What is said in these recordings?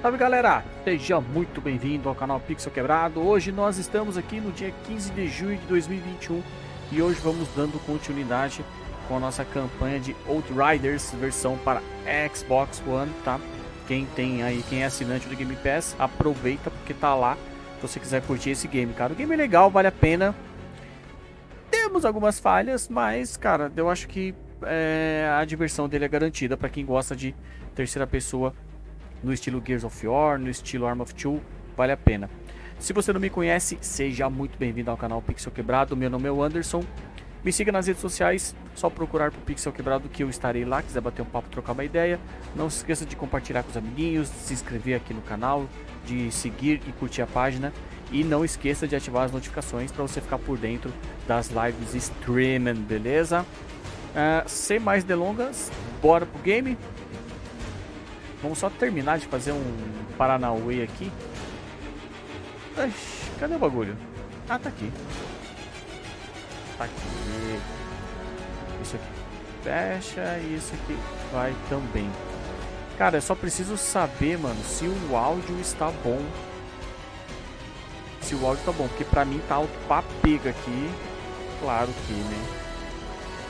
Salve galera, seja muito bem-vindo ao canal Pixel Quebrado. Hoje nós estamos aqui no dia 15 de junho de 2021 e hoje vamos dando continuidade com a nossa campanha de Outriders versão para Xbox One, tá? Quem tem aí, quem é assinante do Game Pass, aproveita porque tá lá se você quiser curtir esse game, cara. O game é legal, vale a pena. Temos algumas falhas, mas, cara, eu acho que é, a diversão dele é garantida para quem gosta de terceira pessoa no estilo Gears of War, no estilo Arm of Two, vale a pena. Se você não me conhece, seja muito bem-vindo ao canal Pixel Quebrado, meu nome é o Anderson. Me siga nas redes sociais, só procurar por Pixel Quebrado que eu estarei lá, quiser bater um papo, trocar uma ideia. Não se esqueça de compartilhar com os amiguinhos, de se inscrever aqui no canal, de seguir e curtir a página. E não esqueça de ativar as notificações para você ficar por dentro das lives streaming, beleza? Uh, sem mais delongas, bora pro game. Vamos só terminar de fazer um Paranauê aqui. Cadê o bagulho? Ah, tá aqui. Tá aqui. Isso aqui fecha e isso aqui vai também. Cara, eu só preciso saber, mano, se o áudio está bom. Se o áudio tá bom, porque pra mim tá alto pra pega aqui. Claro que, né?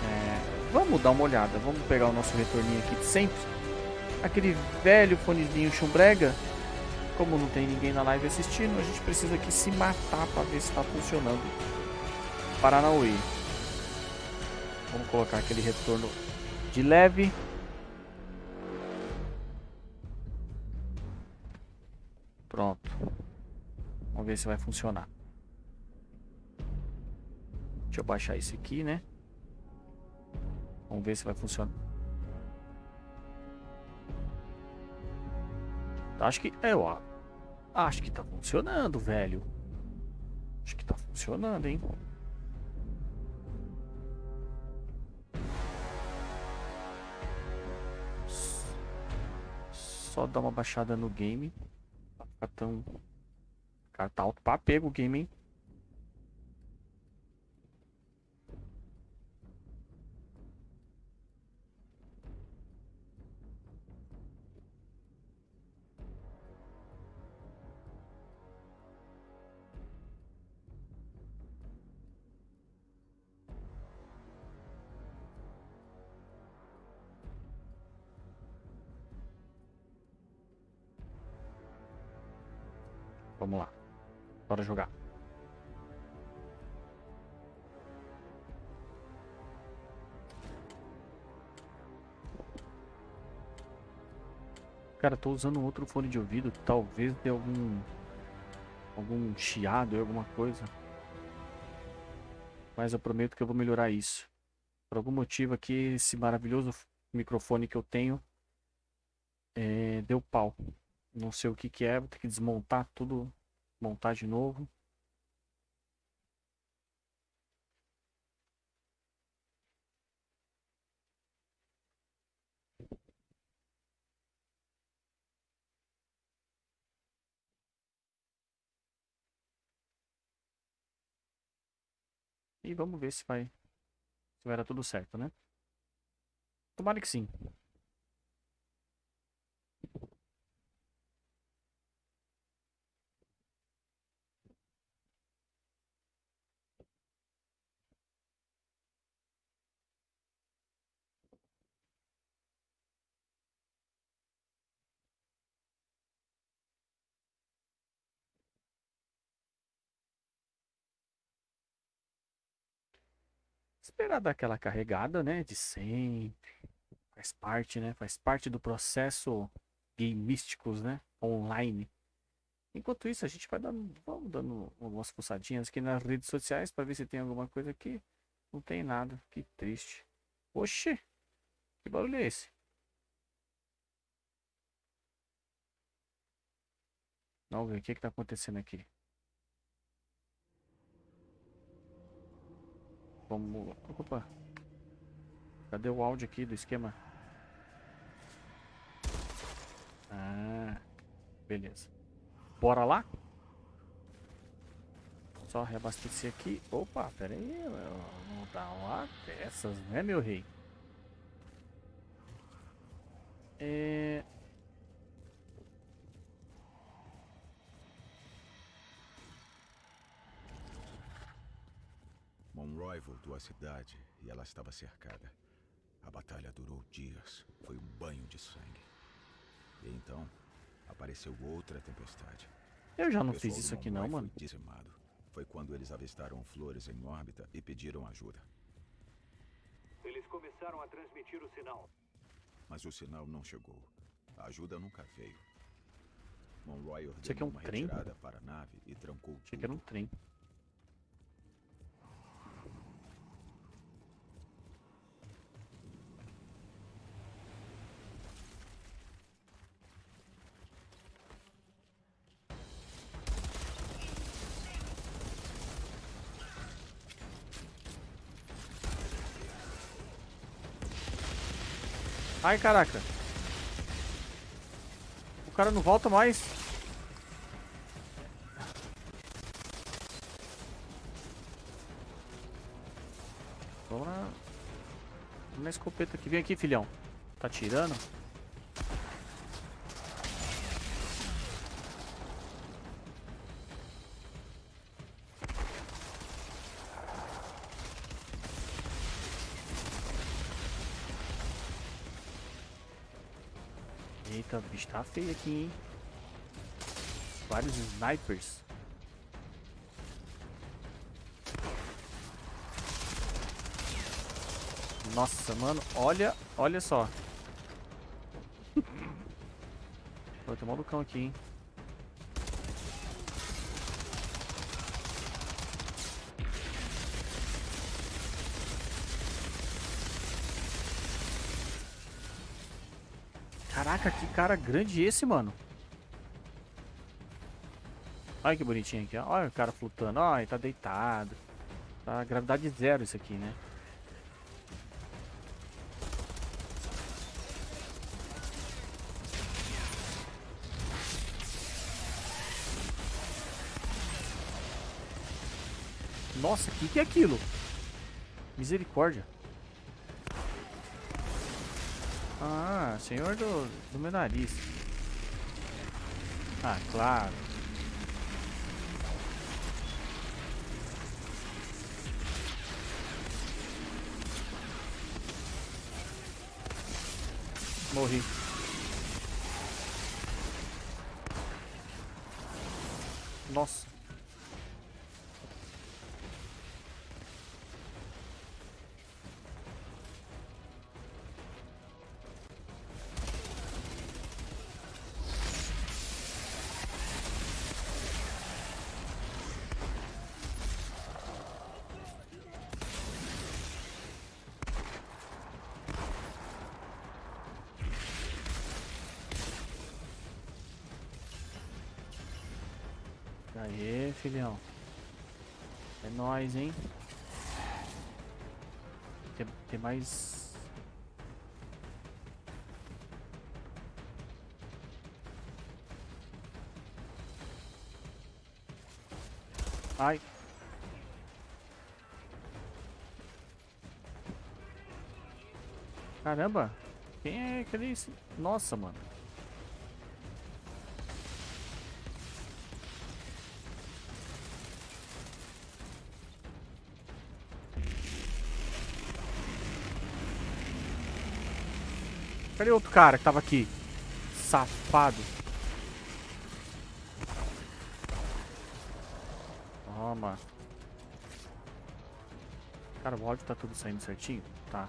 É, vamos dar uma olhada. Vamos pegar o nosso retorninho aqui de sempre aquele velho fonezinho chumbrega. Como não tem ninguém na live assistindo, a gente precisa aqui se matar para ver se está funcionando. Paranauê. Vamos colocar aquele retorno de leve. Pronto. Vamos ver se vai funcionar. Deixa eu baixar isso aqui, né? Vamos ver se vai funcionar. Acho que. É, ó. Acho que tá funcionando, velho. Acho que tá funcionando, hein? Só dar uma baixada no game. Pra ficar tão. Cara, tá alto pra pego o game, hein? Bora jogar. Cara, tô usando outro fone de ouvido. Talvez dê algum... Algum chiado alguma coisa. Mas eu prometo que eu vou melhorar isso. Por algum motivo aqui, esse maravilhoso microfone que eu tenho... É, deu pau. Não sei o que que é, vou ter que desmontar tudo, montar de novo. E vamos ver se vai, se vai dar tudo certo, né? Tomara que sim. Esperar dar aquela carregada, né? De sempre. Faz parte, né? Faz parte do processo gameísticos, né? Online. Enquanto isso, a gente vai dando, vamos dando algumas fuçadinhas aqui nas redes sociais para ver se tem alguma coisa aqui. Não tem nada. Que triste. Oxê! Que barulho é esse? Ver o que está acontecendo aqui. Vamos... Opa. Cadê o áudio aqui do esquema? Ah, beleza. Bora lá? Só reabastecer aqui. Opa, pera aí. Vamos dar uma dessas, né, meu rei? É... Monroy voltou à cidade e ela estava cercada. A batalha durou dias. Foi um banho de sangue. E então, apareceu outra tempestade. Eu já não fiz isso aqui não, mano. Foi dizimado. Foi quando eles avistaram flores em órbita e pediram ajuda. Eles começaram a transmitir o sinal. Mas o sinal não chegou. A ajuda nunca veio. Monroy ordenou Isso aqui é um uma trem? retirada para a nave e trancou Achei que era um tudo. trem. Ai, caraca. O cara não volta mais. Vamos na... Vamos na escopeta aqui. Vem aqui, filhão. Tá atirando? Bicho tá feio aqui, hein? Vários snipers. Nossa, mano, olha, olha só. Pô, tem um malucão aqui, hein? Caraca, que cara grande esse, mano. Olha que bonitinho aqui, ó. Olha o cara flutuando. Olha, ele tá deitado. Tá gravidade zero isso aqui, né? Nossa, o que, que é aquilo? Misericórdia. Ah, senhor do, do meu nariz. Ah, claro. Morri. Nossa. Hein? Tem, tem mais... Ai. Caramba. Quem é aquele... Nossa, mano. Cadê outro cara que tava aqui? Safado. Toma. Cara, o áudio tá tudo saindo certinho? Tá.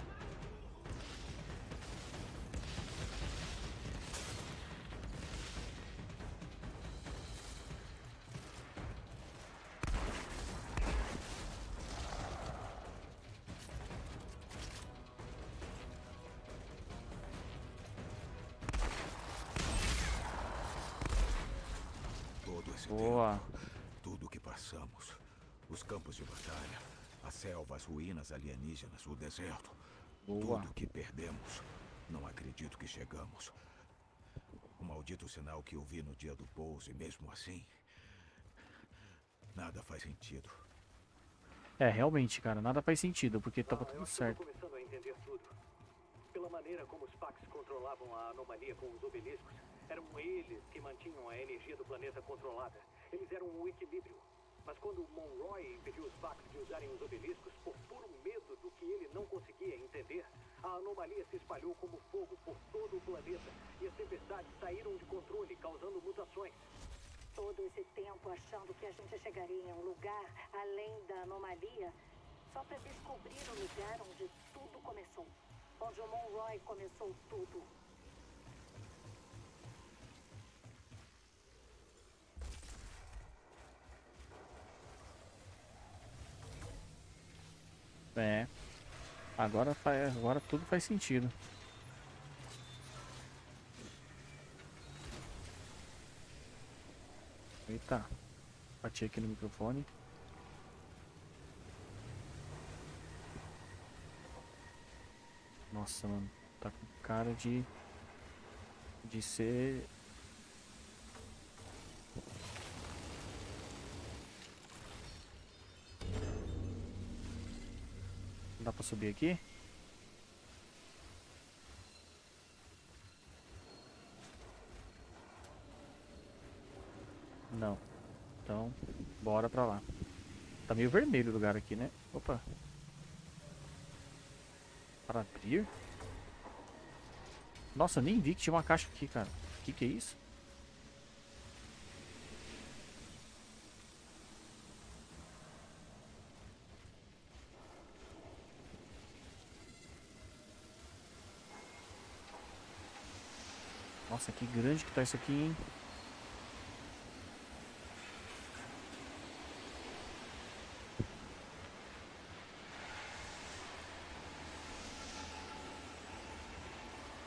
Deserto. Boa. Tudo que perdemos. Não acredito que chegamos. O maldito sinal que eu vi no dia do pouso e mesmo assim... Nada faz sentido. É, realmente, cara, nada faz sentido, porque tava Ah, tudo certo. tô começando a entender tudo. Pela maneira como os Pax controlavam a anomalia com os obeliscos, eram eles que mantinham a energia do planeta controlada. Eles eram o equilíbrio. Mas quando Monroy impediu os Pax de usarem os obeliscos por puro medo do que ele não conseguia entender, a anomalia se espalhou como fogo por todo o planeta e as tempestades saíram de controle, causando mutações. Todo esse tempo achando que a gente chegaria em um lugar além da anomalia, só para descobrir o lugar onde tudo começou. Onde o Monroy começou tudo. É. Agora, faz, agora tudo faz sentido. Eita. Bati aqui no microfone. Nossa, mano. Tá com cara de... De ser... Dá pra subir aqui? Não. Então, bora pra lá. Tá meio vermelho o lugar aqui, né? Opa. Para abrir? Nossa, eu nem vi que tinha uma caixa aqui, cara. O que que é isso? Nossa, que grande que tá isso aqui, hein?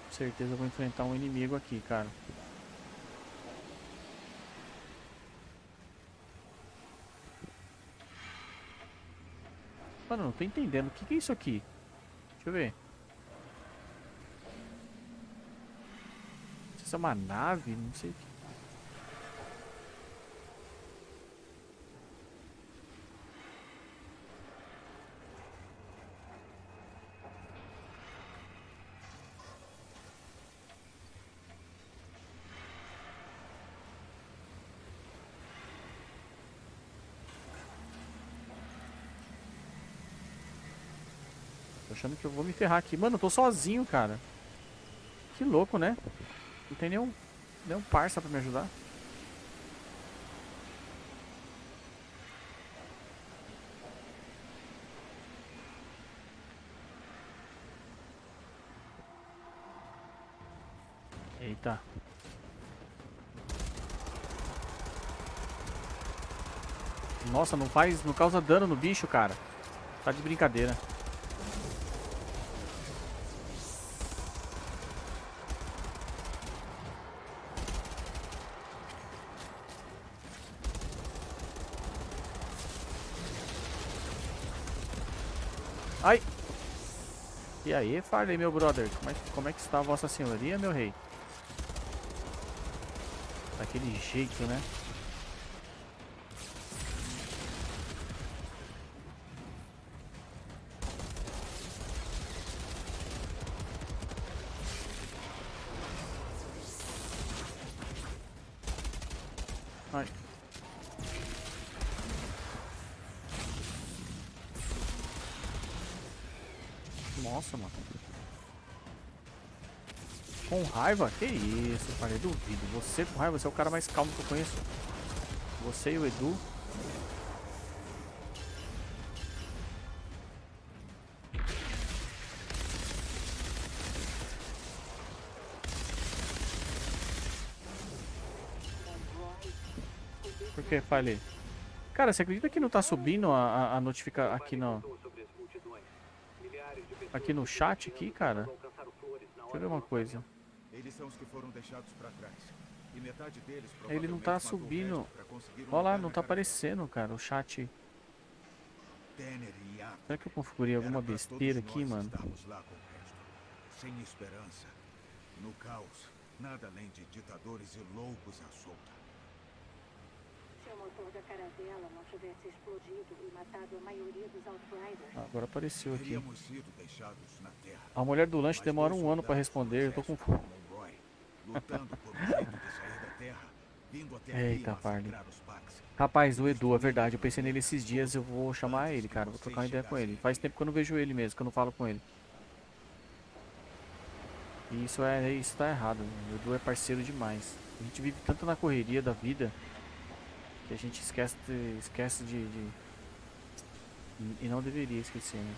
Com certeza vou enfrentar um inimigo aqui, cara. Mano, não tô entendendo. O que, que é isso aqui? Deixa eu ver. Isso é uma nave? Não sei o que. Achando que eu vou me ferrar aqui. Mano, eu tô sozinho, cara. Que louco, né? Não tem nenhum, nenhum parça pra me ajudar. Eita. Nossa, não faz, não causa dano no bicho, cara. Tá de brincadeira. Ai! E aí, Farley, meu brother? Como é, como é que está a vossa senhoria, meu rei? Daquele jeito, né? Ai. Nossa, mano. Com raiva? Que isso, cara, eu duvido. Você com raiva, você é o cara mais calmo que eu conheço. Você e o Edu. Por que falei? Cara, você acredita que não tá subindo a, a, a notificação aqui no, aqui no chat aqui, cara? Deixa eu ver uma coisa. Eles são os que foram deixados pra trás. E metade deles Ele não tá subindo. um Olha lá, não tá aparecendo, cara, o chat. Será que eu configurei alguma besteira aqui, mano? estarmos lá com o resto. Sem esperança. No caos. Nada além de ditadores e loucos à solta. Motor da caravela não tivesse explodido e matado a maioria dos Outriders, Ah, Agora apareceu aqui. Teríamos sido deixados na terra. A mulher do lanche Mas demora um ano pra soldados responder, eu tô com fome. exército, Monroy, lutando por jeito de sair da terra, vindo até Eita, Farley. Rapaz, o Edu, é verdade. Eu pensei nele esses dias, eu vou chamar ele, cara. Vou trocar uma ideia com ele. Faz tempo que eu não vejo ele mesmo, que eu não falo com ele. E isso é isso tá errado. O Edu é parceiro demais. A gente vive tanto na correria da vida que a gente esquece de, esquece de, de e não deveria esquecer, né?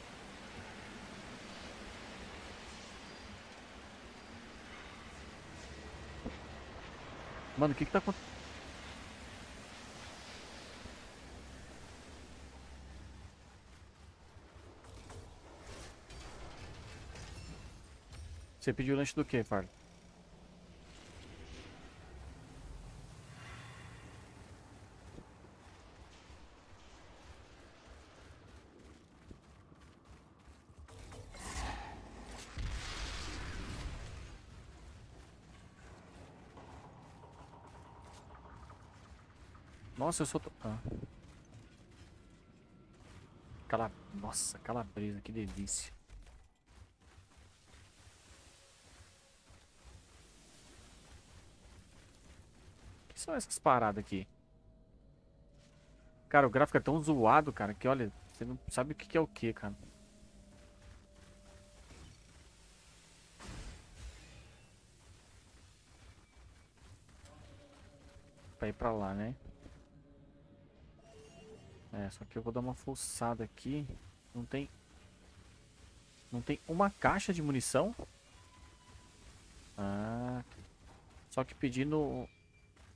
Mano, o que que tá acontecendo? Você pediu lanche do que, Farley? Nossa, eu sou... Ah. Cala... Nossa, calabresa, que delícia. O que são essas paradas aqui? Cara, o gráfico é tão zoado, cara, que olha, você não sabe o que é o que, cara. Pra ir pra lá, né? É, só que eu vou dar uma forçada aqui. Não tem... Não tem uma caixa de munição? Ah... Só que pedindo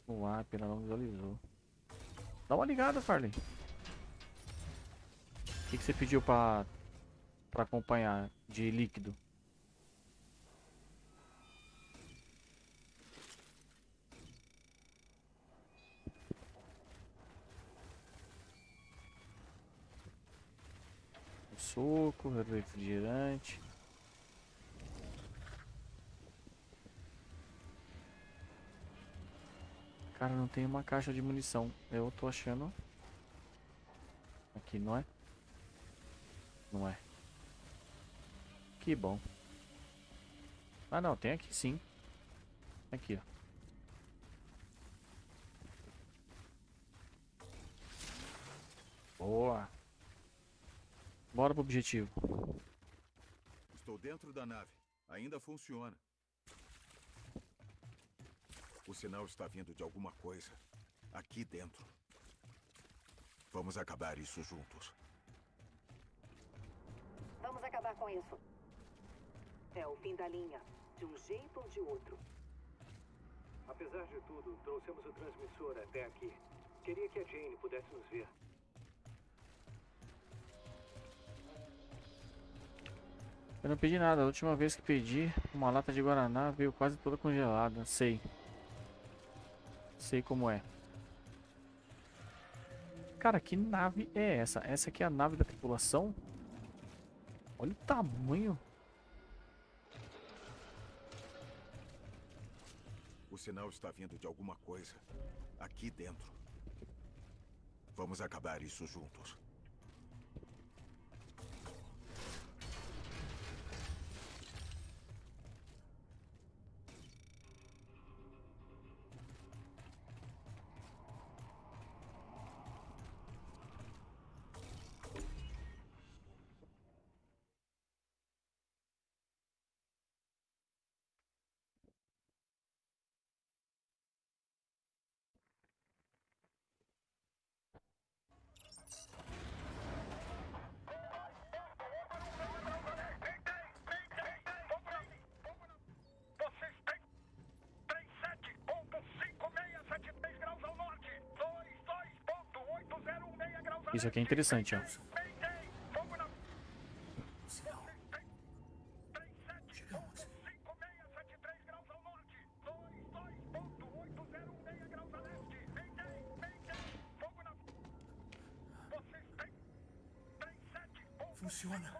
o app, ela não visualizou. Dá uma ligada, Farley. O que, que você pediu pra, pra acompanhar de líquido? Suco, refrigerante. Cara, não tem uma caixa de munição. Eu tô achando... Aqui, não é? Não é. Que bom. Ah, não. Tem aqui sim. Aqui, ó. Boa. Bora pro objetivo. Estou dentro da nave. Ainda funciona. O sinal está vindo de alguma coisa. Aqui dentro. Vamos acabar isso juntos. Vamos acabar com isso. É o fim da linha. De um jeito ou de outro. Apesar de tudo, trouxemos o transmissor até aqui. Queria que a Jane pudesse nos ver. Eu não pedi nada. A última vez que pedi uma lata de Guaraná veio quase toda congelada. Sei. Sei como é. Cara, que nave é essa? Essa aqui é a nave da tripulação? Olha o tamanho. O sinal está vindo de alguma coisa. Aqui dentro. Vamos acabar isso juntos. Fogo na... Vocês têm 37.5673 Funciona.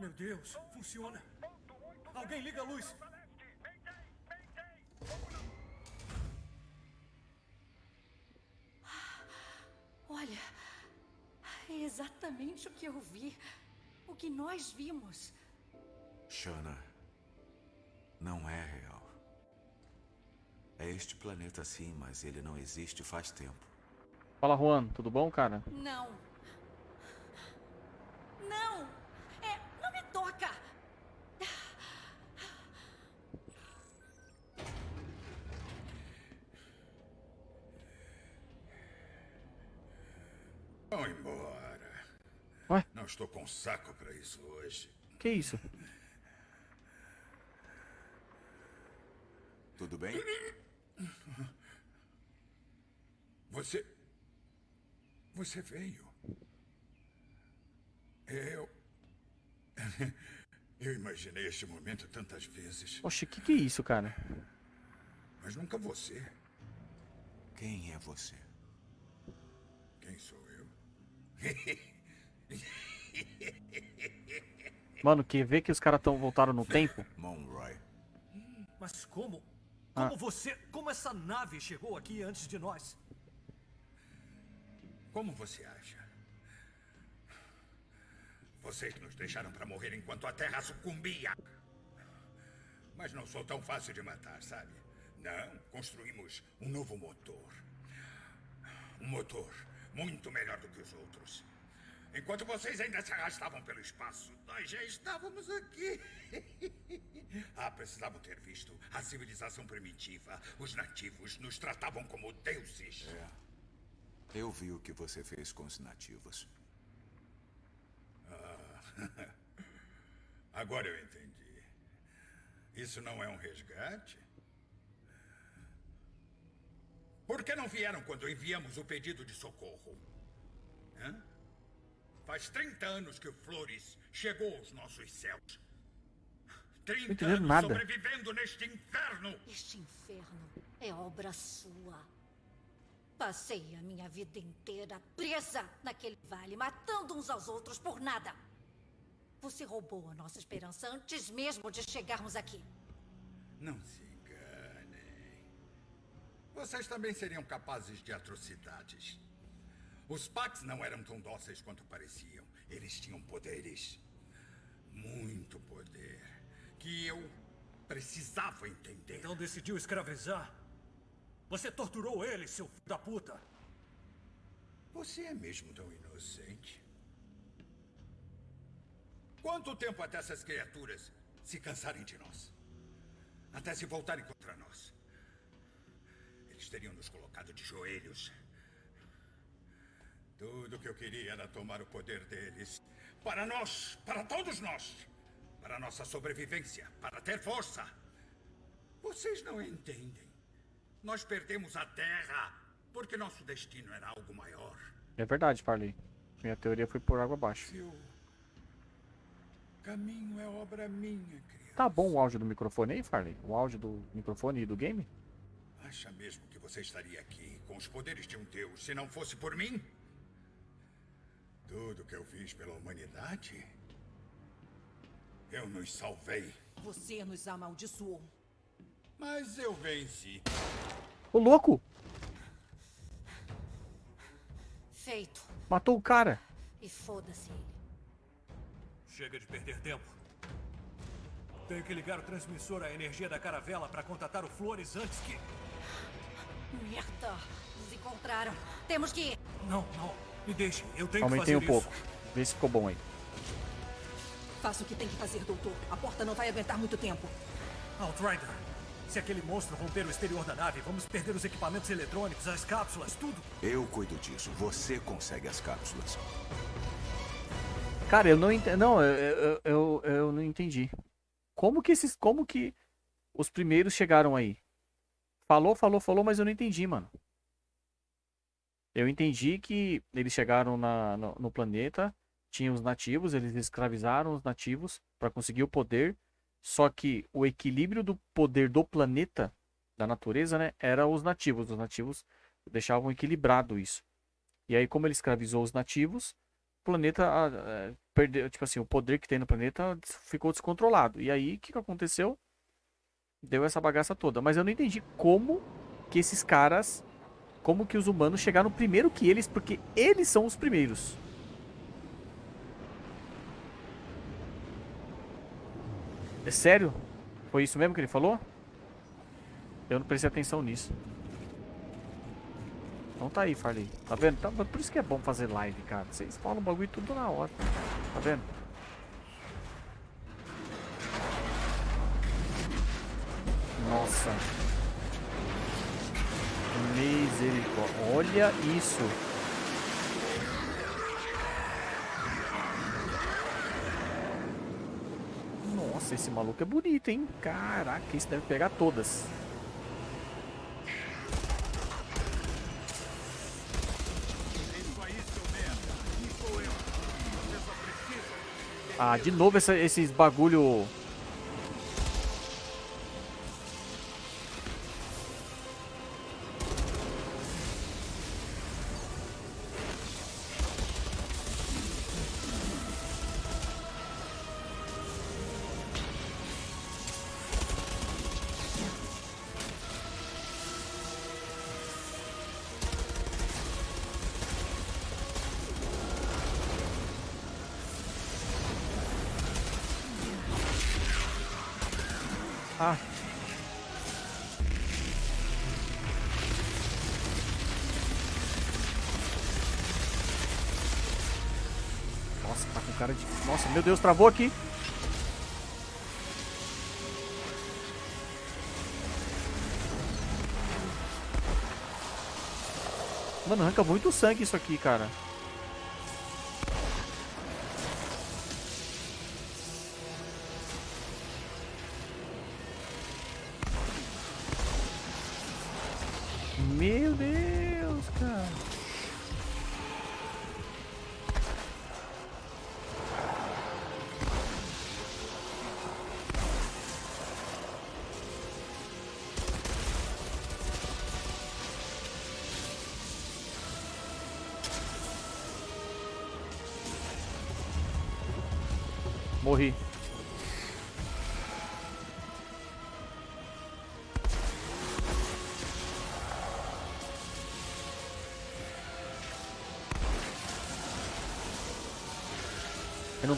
Meu Deus, funciona. Exatamente o que eu vi. O que nós vimos. Shana, não é real. É este planeta sim, mas ele não existe faz tempo. Fala, Juan, tudo bom, cara? Não. Não! É, não me toca! Vão embora. Ué? Não estou com saco para isso hoje. Que isso? Tudo bem? Você. Você veio. Eu. Eu imaginei este momento tantas vezes, Oxe, que que é isso, cara? mas nunca você. Quem é você? Quem sou eu? Mano, quer ver que os caras tão voltaram no tempo? Monroy. Mas como? Ah. Como você. Como essa nave chegou aqui antes de nós? Como você acha? Vocês nos deixaram para morrer enquanto a Terra sucumbia. Mas não sou tão fácil de matar, sabe? Não, construímos um novo motor. Um motor muito melhor do que os outros. Enquanto vocês ainda se arrastavam pelo espaço, nós já estávamos aqui. ah, precisavam ter visto a civilização primitiva. Os nativos nos tratavam como deuses. Eu vi o que você fez com os nativos. Agora eu entendi. Isso não é um resgate? Por que não vieram quando enviamos o pedido de socorro? Hã? Faz 30 anos que o Flores chegou aos nossos céus. 30 entendendo anos nada. sobrevivendo neste inferno. Este inferno é obra sua. Passei a minha vida inteira presa naquele vale, matando uns aos outros por nada. Você roubou a nossa esperança antes mesmo de chegarmos aqui. Não se enganem. Vocês também seriam capazes de atrocidades. Os Pax não eram tão dóceis quanto pareciam. Eles tinham poderes. Muito poder. Que eu precisava entender. Então decidiu escravizar? Você torturou ele, seu filho da puta! Você é mesmo tão inocente? Quanto tempo até essas criaturas se cansarem de nós? Até se voltarem contra nós? Eles teriam nos colocado de joelhos. Tudo que eu queria era tomar o poder deles. Para nós, para todos nós. Para nossa sobrevivência, para ter força. Vocês não entendem. Nós perdemos a Terra porque nosso destino era algo maior. É verdade, Farley. Minha teoria foi por água abaixo. Seu caminho é obra minha, criança. Tá bom o áudio do microfone aí, Farley? O áudio do microfone e do game? Acha mesmo que você estaria aqui com os poderes de um deus se não fosse por mim? Tudo que eu fiz pela humanidade? Eu nos salvei. Você nos amaldiçoou. Mas eu venci. Ô, louco! Feito. Matou o cara. E foda-se ele. Chega de perder tempo. Tenho que ligar o transmissor à energia da caravela para contatar o Flores antes que. Merda. Nos encontraram. Temos que ir. Não, não. Me deixe. Eu tenho Aumentei um que fazer pouco. isso. Vê se ficou bom aí. Faça o que tem que fazer, doutor. A porta não vai aguentar muito tempo. Outrider, se aquele monstro romper o exterior da nave, vamos perder os equipamentos eletrônicos, as cápsulas, tudo. Eu cuido disso. Você consegue as cápsulas. Cara, eu não entendi. Não, eu, eu, eu, eu não entendi. Como que esses. Como que os primeiros chegaram aí? Falou, falou, falou, mas eu não entendi, mano. Eu entendi que eles chegaram na, no, no planeta, tinham os nativos, eles escravizaram os nativos para conseguir o poder. Só que o equilíbrio do poder do planeta, da natureza, né, era os nativos. Os nativos deixavam equilibrado isso. E aí, como ele escravizou os nativos, o planeta ah, eh, perdeu, tipo assim, o poder que tem no planeta ficou descontrolado. E aí, o que, que aconteceu? Deu essa bagaça toda. Mas eu não entendi como que esses caras, como que os humanos chegaram primeiro que eles, porque eles são os primeiros. É sério? Foi isso mesmo que ele falou? Eu não prestei atenção nisso. Então tá aí, Farley. Tá vendo? Tá, por isso que é bom fazer live, cara. Vocês falam o bagulho tudo na hora. Tá vendo? Nossa. Misericórdia. Olha isso. Nossa, esse maluco é bonito, hein? Caraca, esse deve pegar todas. Ah, de novo essa, esses bagulho... Ah. Nossa, tá com cara de... Nossa, meu Deus, travou aqui. Mano, arranca muito sangue isso aqui, cara.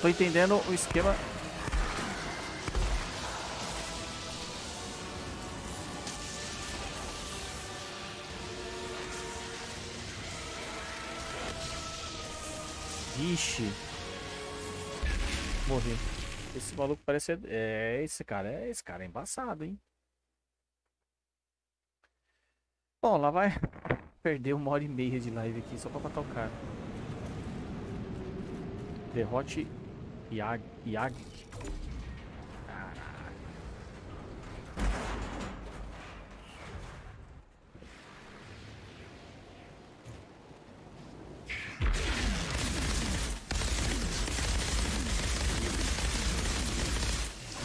Tô entendendo o esquema. Ixi. Morri. Esse maluco parece... É, esse cara é... Esse cara é embaçado, hein? Bom, lá vai... Perder uma hora e meia de live aqui só pra matar o cara. Derrote Caralho.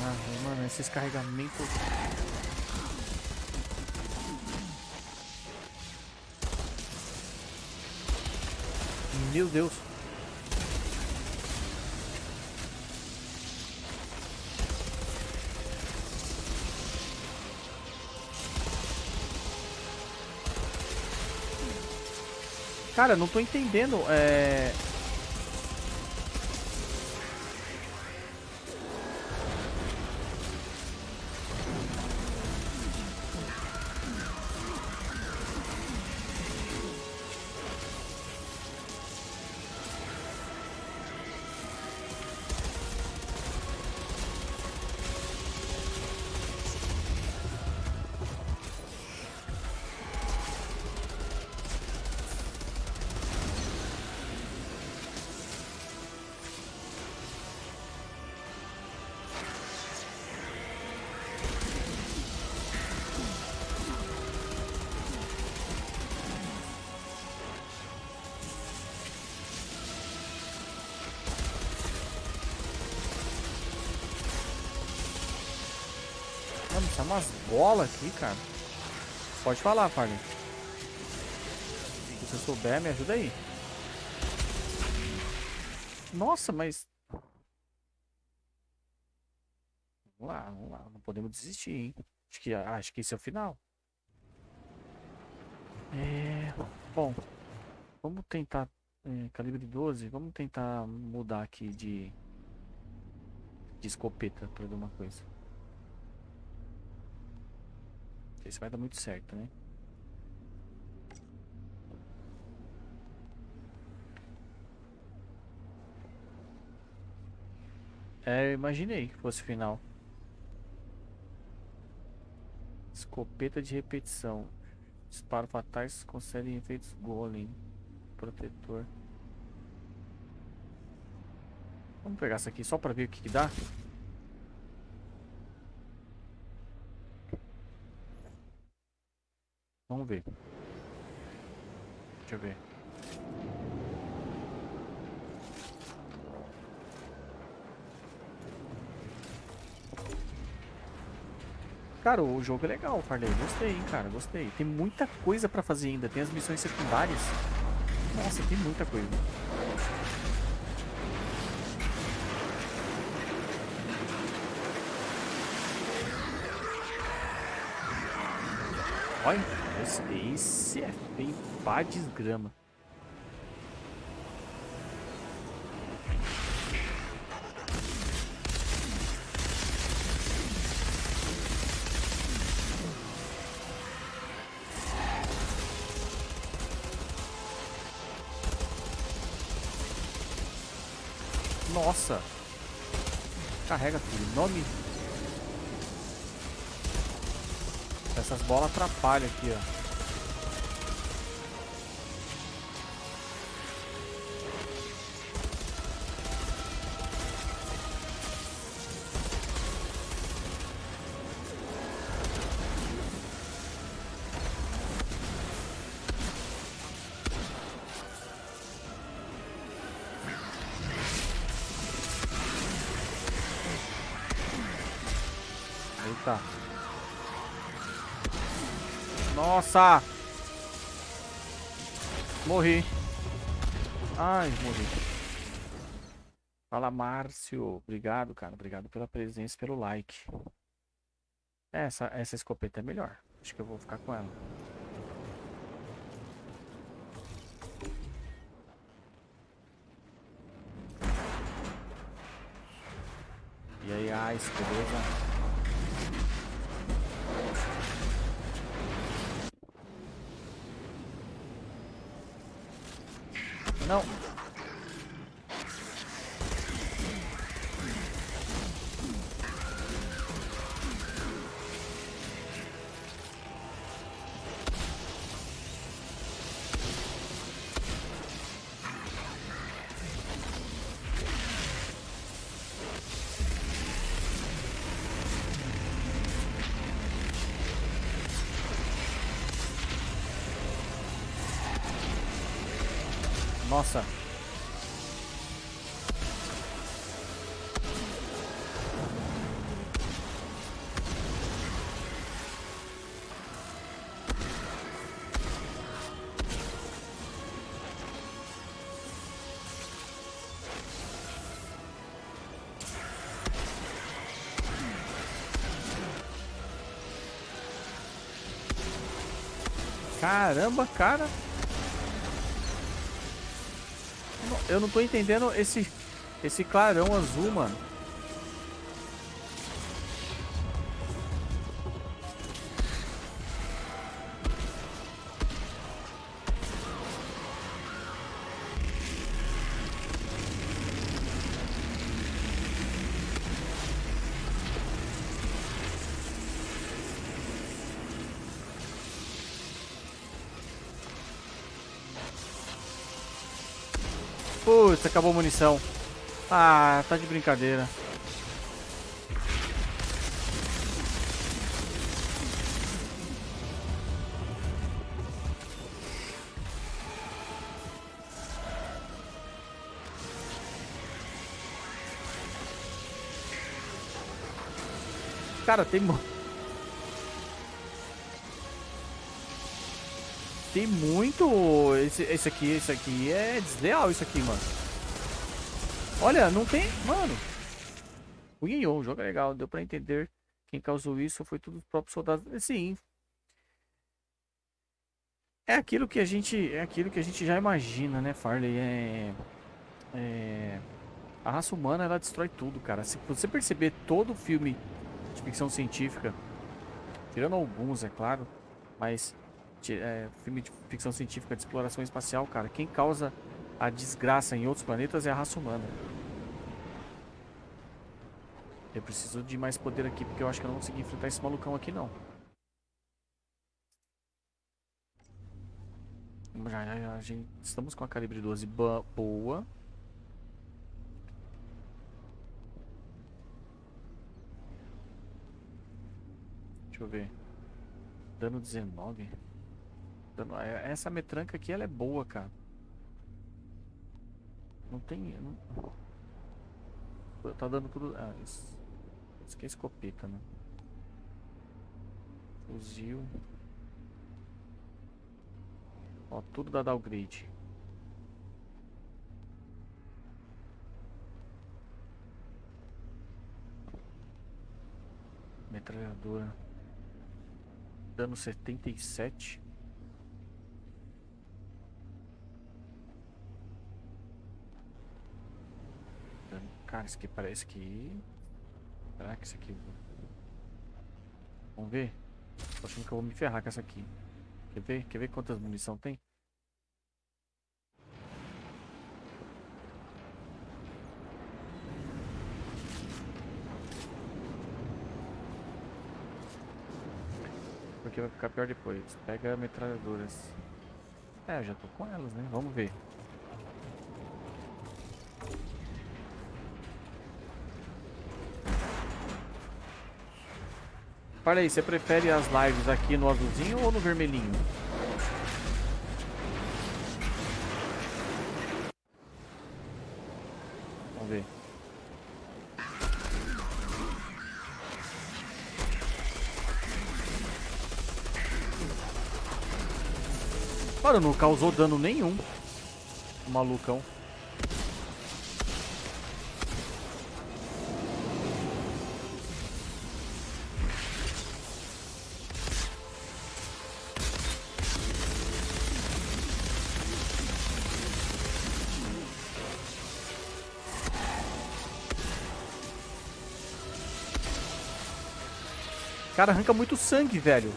Ah, mano, esses carregamentos. Meu Deus. Cara, não tô entendendo. É... Mano, tem umas bolas aqui, cara. Pode falar, Farley. Se você souber, me ajuda aí. Nossa, mas... Vamos lá, vamos lá. Não podemos desistir, hein? Acho que, acho que esse é o final. É... Bom, vamos tentar... É, calibre 12, vamos tentar mudar aqui de... De escopeta pra alguma coisa. sei vai dar muito certo, né? É, eu imaginei que fosse final. Escopeta de repetição. Disparo fatais concedem efeitos golem. Protetor. Vamos pegar essa aqui só pra ver o que, que dá. Vamos ver. Deixa eu ver. Cara, o jogo é legal, Farley. Gostei, hein, cara. Gostei. Tem muita coisa pra fazer ainda. Tem as missões secundárias. Nossa, tem muita coisa. Olha, esse, é feio pra desgrama. Nossa! Carrega, filho. Nome. Essas bolas atrapalham aqui, ó. Nossa! Morri. Ai, morri. Fala, Márcio. Obrigado, cara. Obrigado pela presença e pelo like. Essa, essa escopeta é melhor. Acho que eu vou ficar com ela. E aí, Ice, beleza? Nossa. Caramba, cara. Eu não tô entendendo esse, esse clarão azul, mano. Acabou a munição. Ah, tá de brincadeira. Cara, tem... Tem muito... Esse, esse aqui, esse aqui é desleal isso aqui, mano. Olha, não tem... Mano. O Yin o jogo é legal. Deu pra entender quem causou isso foi tudo os próprios soldados. Sim. É aquilo que a gente... É aquilo que a gente já imagina, né, Farley? É... É... A raça humana, ela destrói tudo, cara. Se você perceber todo filme de ficção científica, tirando alguns, é claro, mas é, filme de ficção científica de exploração espacial, cara, quem causa a desgraça em outros planetas é a raça humana. Eu preciso de mais poder aqui, porque eu acho que eu não consegui enfrentar esse malucão aqui, não. Já, já, já, gente, estamos com a calibre 12 ba- boa. Deixa eu ver. Dano 19. Dano, é- essa metranca aqui, ela é boa, cara. Não tem... não- Tá dando tudo... Ah, isso, isso aqui é escopeta, né? Fuzil. Ó, tudo dá downgrade. Metralhadora. Dano 77. Dano- Cara, isso aqui parece que... Será que isso aqui... Vamos ver? Tô achando que eu vou me ferrar com essa aqui. Quer ver? Quer ver quantas munição tem? Porque vai ficar pior depois. Pega metralhadoras. É, eu já tô com elas, né? Vamos ver. Fala aí, você prefere as lives aqui no azulzinho ou no vermelhinho? Vamos ver. Mano, não causou dano nenhum. O malucão. Cara, arranca muito sangue, velho.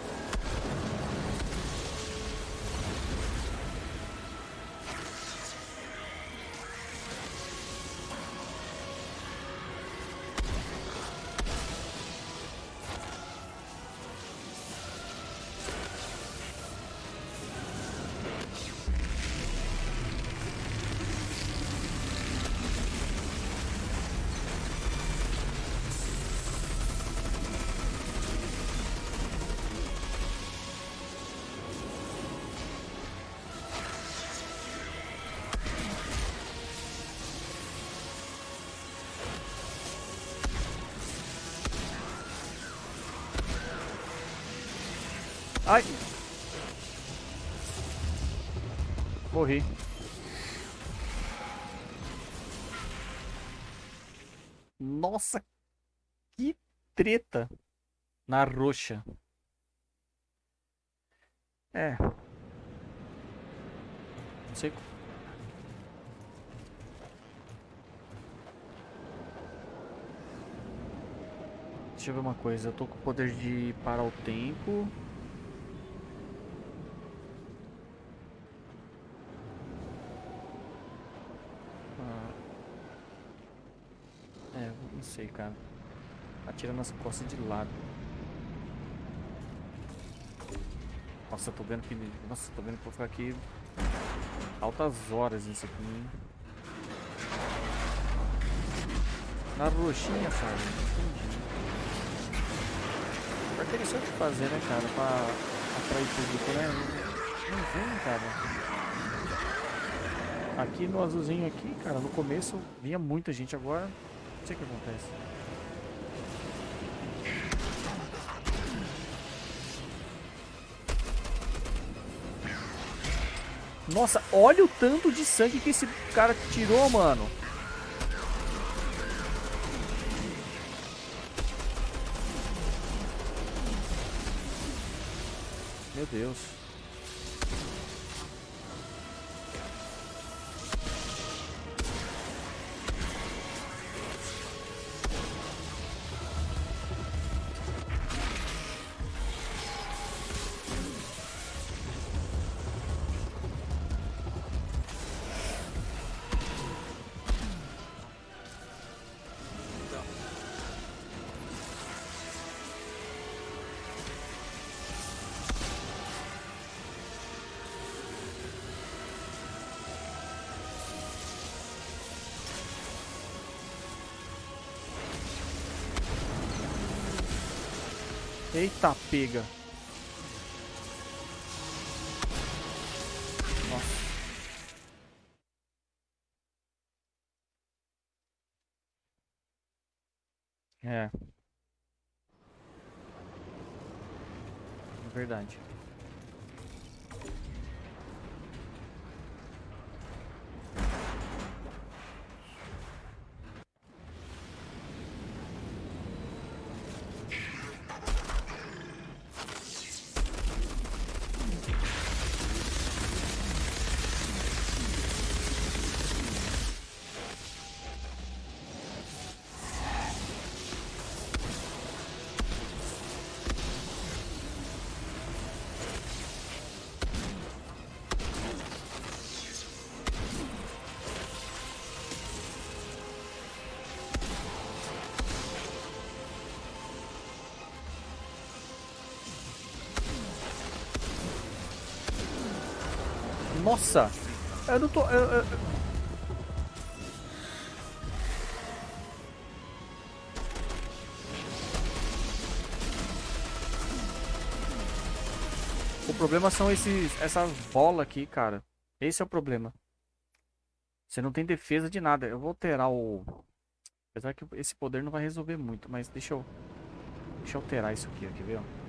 Ai. Morri. Nossa, que treta na roxa. É. Não sei. Deixa eu ver uma coisa. Eu tô com o poder de parar o tempo. Ah. É, não sei, cara. Atira nas costas de lado. Nossa, tô vendo que. Nossa, tô vendo que vou ficar aqui altas horas nisso aqui, hein? Na roxinha, cara. Entendi. Pra interessante de fazer, né, cara? Pra atrair público, né? Não vem, cara. Aqui no azulzinho aqui, cara, no começo vinha muita gente, agora não sei o que acontece. Nossa, olha o tanto de sangue que esse cara tirou, mano. Meu Deus. Eita, pega. Nossa. É. É verdade. Nossa! Eu não tô. eu- eu- O problema são esses, essas bolas aqui, cara. Esse é o problema. Você não tem defesa de nada. Eu vou alterar o... Apesar que esse poder não vai resolver muito, mas deixa eu... Deixa eu alterar isso aqui, ó. Quer ver, ó?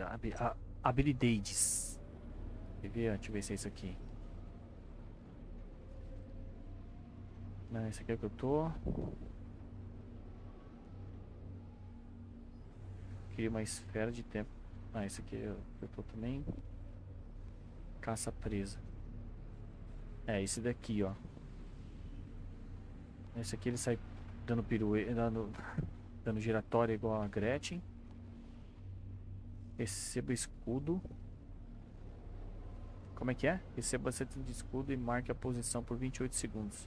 É, habilidades. Deixa eu ver se é isso aqui. Não, esse aqui é o que eu tô. Cria uma esfera de tempo. Ah, esse aqui eu, eu tô também. Caça presa. É, esse daqui, ó. Esse aqui ele sai dando pirueta, dando, dando giratória igual a Gretchen. Receba escudo. Como é que é? Receba setenta de escudo e marque a posição por 28 segundos.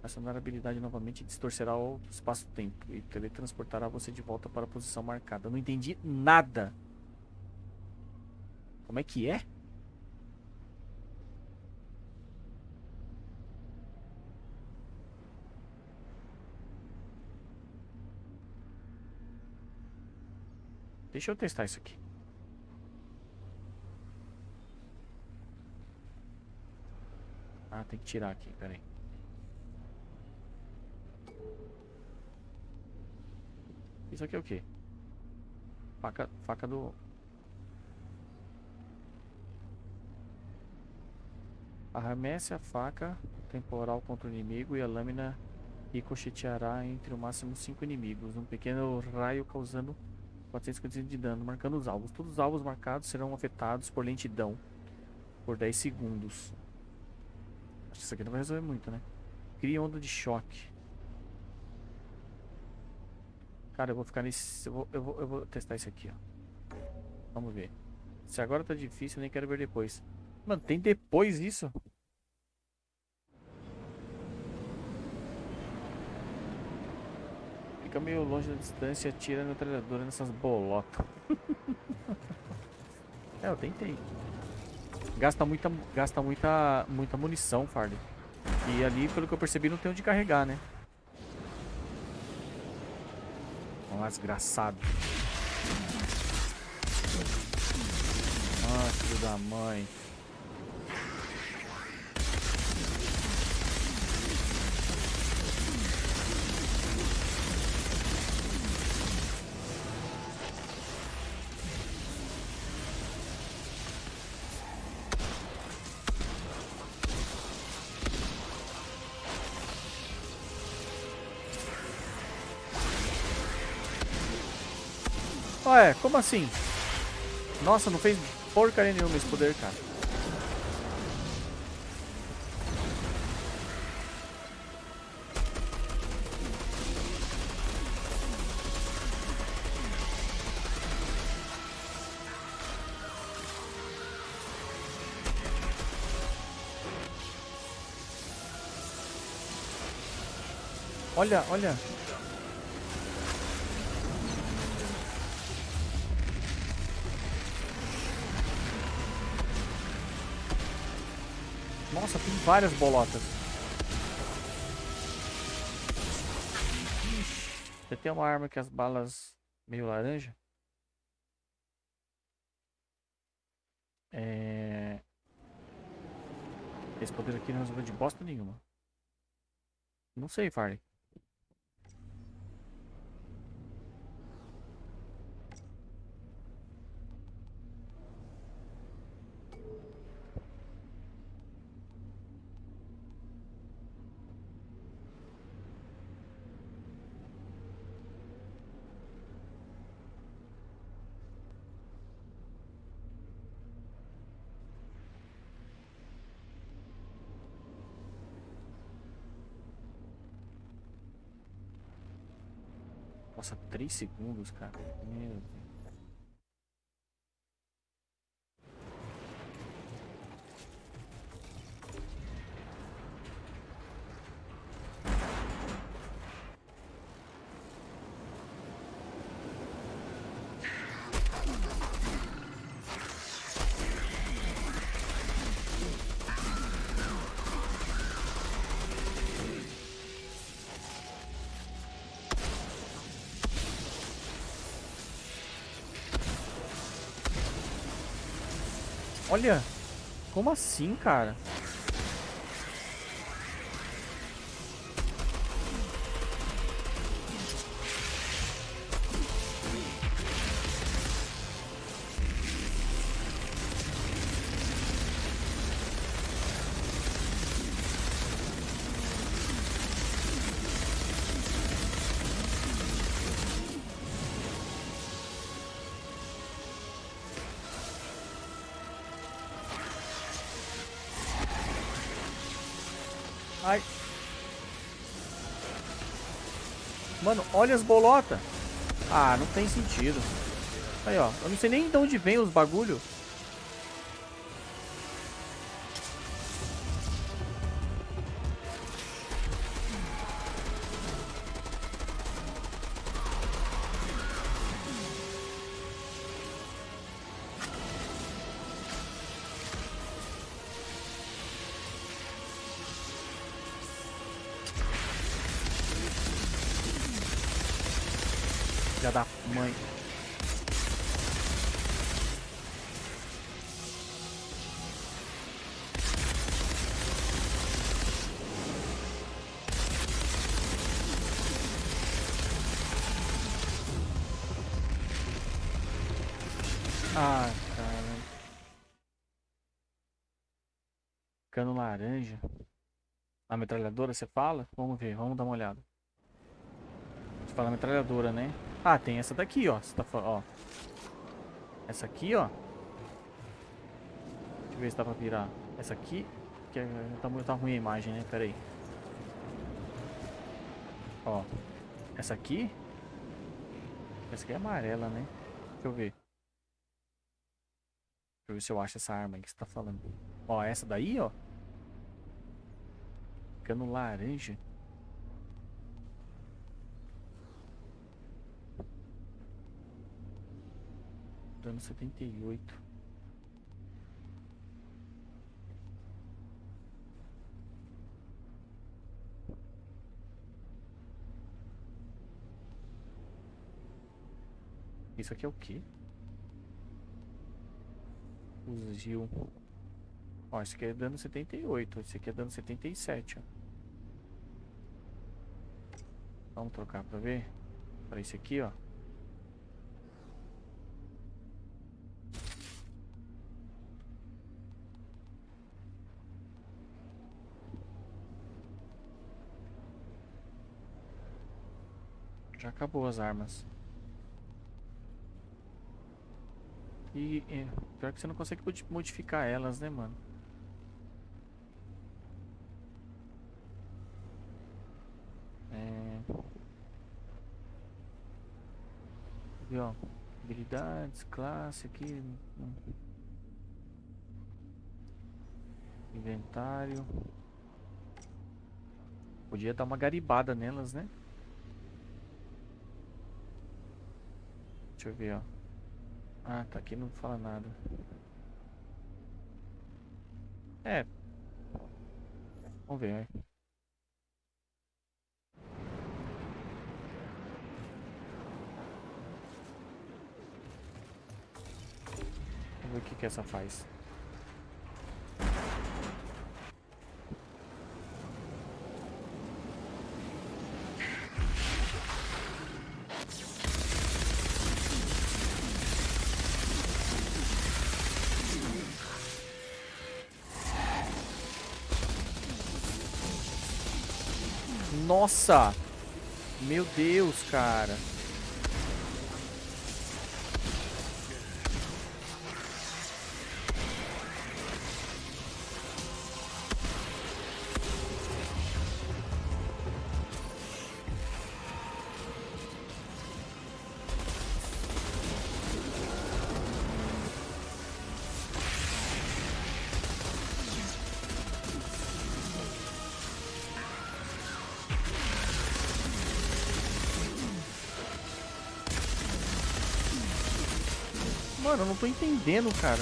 Acionar a habilidade novamente distorcerá o espaço-tempo e teletransportará você de volta para a posição marcada. Não entendi nada. Como é que é? Deixa eu testar isso aqui. Ah, tem que tirar aqui, peraí. Isso aqui é o quê? Faca, faca do... Arremesse a faca temporal contra o inimigo e a lâmina ricocheteará entre o máximo 5 inimigos. Um pequeno raio causando 450 de dano, marcando os alvos. Todos os alvos marcados serão afetados por lentidão por 10 segundos. Acho que isso aqui não vai resolver muito, né? Cria onda de choque. Cara, eu vou ficar nesse. Eu vou, eu vou, eu vou testar isso aqui, ó. Vamos ver. Se agora tá difícil, eu nem quero ver depois. Mano, tem depois isso? Fica meio longe da distância, tira a metralhadora nessas bolotas. é, eu tentei. Gasta muita, gasta muita, muita munição, Farley. E ali, pelo que eu percebi, não tem onde carregar, né? Um desgraçado. Ah, filho da mãe. Ué, como assim? Nossa, não fez porcaria nenhuma esse poder, cara. Olha, olha. Nossa, tem várias bolotas. Você tem uma arma que as balas meio laranja? É... Esse poder aqui não resolveu de bosta nenhuma. Não sei, Farley. 3 segundos, cara. Meu Deus. Olha, como assim, cara? Mano, olha as bolotas. Ah, não tem sentido. Aí, ó. Eu não sei nem de onde vem os bagulho. Cano laranja. A metralhadora, você fala? Vamos ver, vamos dar uma olhada. Você fala metralhadora, né? Ah, tem essa daqui, ó. Você tá ó. Essa aqui, ó. Deixa eu ver se dá pra virar. Essa aqui. Que é, tá, tá ruim a imagem, né? Pera aí. Ó. Essa aqui. Essa aqui é amarela, né? Deixa eu ver. Deixa eu ver se eu acho essa arma que você tá falando. Ó, essa daí, ó. Cano laranja. E oito. Isso aqui é o quê? Fuzil. Ó, esse aqui é dano 78. Esse aqui é dano 77, ó. Vamos trocar pra ver. Pra esse aqui, ó. Já acabou as armas. E, e pior que você não consegue modificar elas, né, mano? É... Viu, Habilidades, classe aqui. Inventário. Podia dar uma garibada nelas, né? Deixa eu ver, ó. Ah, tá aqui não fala nada. É. Vamos ver, vai. Que, que essa faz. Nossa! Meu Deus, cara. Tô entendendo, cara.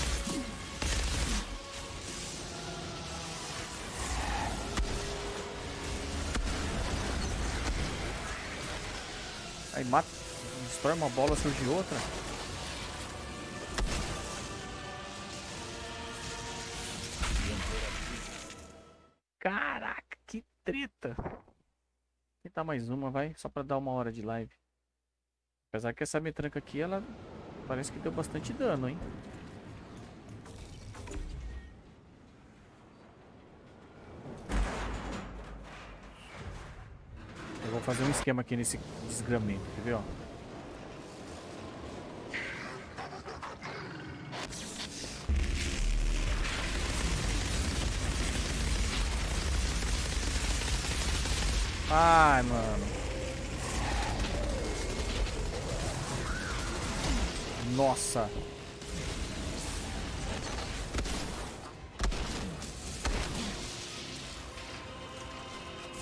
Aí mata, destrói uma bola, surge outra. Caraca, que treta. Vou tentar mais uma, vai, só pra dar uma hora de live. Apesar que essa metranca aqui, ela Parece que deu bastante dano, hein? Eu vou fazer um esquema aqui nesse desgramento, quer ver, ó? Ai, mano. Nossa.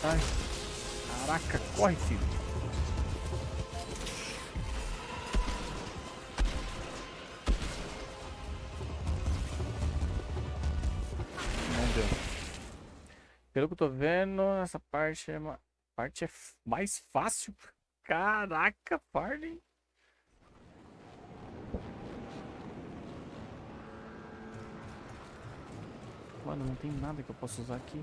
Caraca, corre, filho. Não deu. Pelo que eu tô vendo, essa parte é uma parte é mais fácil. Caraca, Farley. Mano, não tem nada que eu possa usar aqui.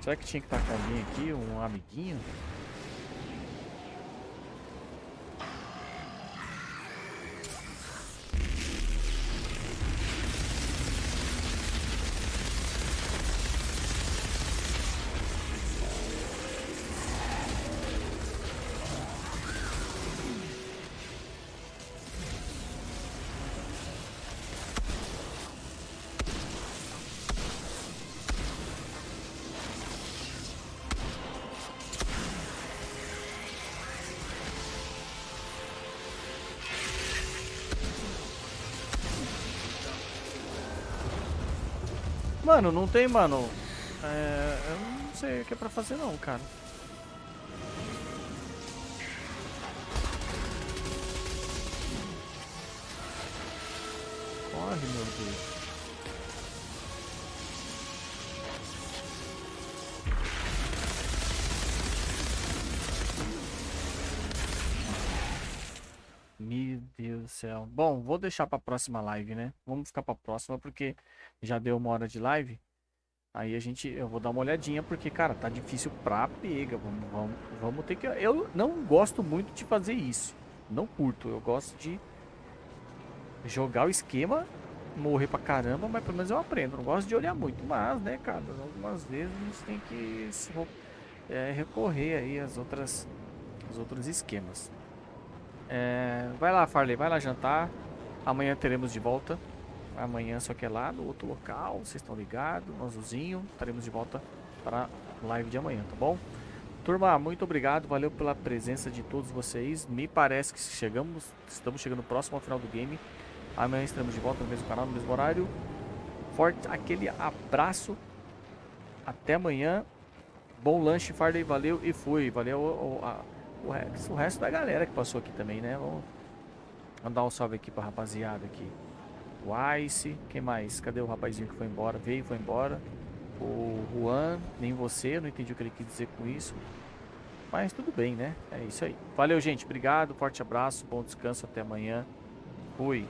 Será que tinha que estar com alguém aqui? Um amiguinho? Mano, não tem, mano. É, eu não sei o que é pra fazer não, cara. Corre, meu Deus. Céu. Bom, vou deixar pra próxima live, né? Vamos ficar pra próxima porque já deu uma hora de live. Aí a gente, eu vou dar uma olhadinha porque, cara, tá difícil pra pega. Vamos, vamos, vamos ter que... Eu não gosto muito de fazer isso. Não curto. Eu gosto de jogar o esquema, morrer pra caramba, mas pelo menos eu aprendo. Não gosto de olhar muito. Mas, né, cara, algumas vezes a gente tem que é, recorrer aí às outras, aos outros esquemas. É, vai lá, Farley, vai lá jantar. Amanhã teremos de volta. Amanhã, só que é lá no outro local, vocês estão ligados, no azulzinho, estaremos de volta para live de amanhã, tá bom? Turma, muito obrigado, valeu pela presença de todos vocês, me parece que chegamos, estamos chegando próximo ao final do game, amanhã estaremos de volta no mesmo canal, no mesmo horário, forte aquele abraço, até amanhã, bom lanche, Farley, valeu e fui, valeu a, o, resto, o resto da galera que passou aqui também, né, vamos mandar um salve aqui pra rapaziada aqui. O Ice, quem mais? Cadê o rapazinho que foi embora? Veio, foi embora. O Juan, nem você, não entendi o que ele quis dizer com isso. Mas tudo bem, né? É isso aí. Valeu, gente. Obrigado. Forte abraço. Bom descanso. Até amanhã. Fui.